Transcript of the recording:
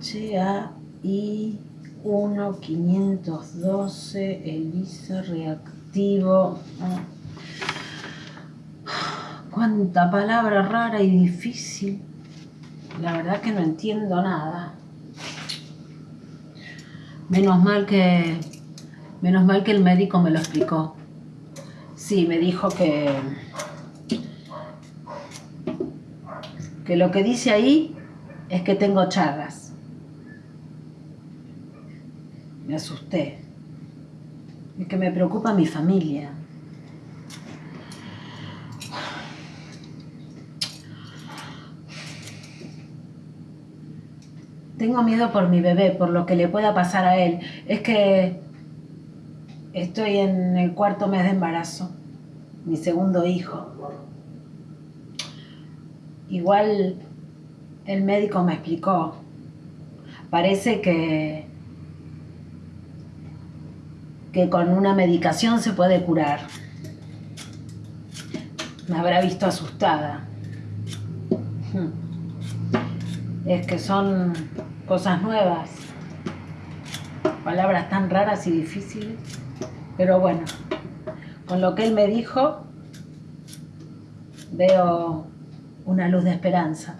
HAI 1512, ELISA reactivo. Cuánta palabra rara y difícil. La verdad que no entiendo nada. Menos mal que menos mal que el médico me lo explicó. Sí, me dijo que que lo que dice ahí es que tengo charras. Me asusté. Es que me preocupa mi familia. Tengo miedo por mi bebé, por lo que le pueda pasar a él. Es que estoy en el cuarto mes de embarazo, mi segundo hijo. Igual el médico me explicó. Parece que, que con una medicación se puede curar. Me habrá visto asustada. Es que son cosas nuevas, palabras tan raras y difíciles. Pero bueno, con lo que él me dijo, veo una luz de esperanza.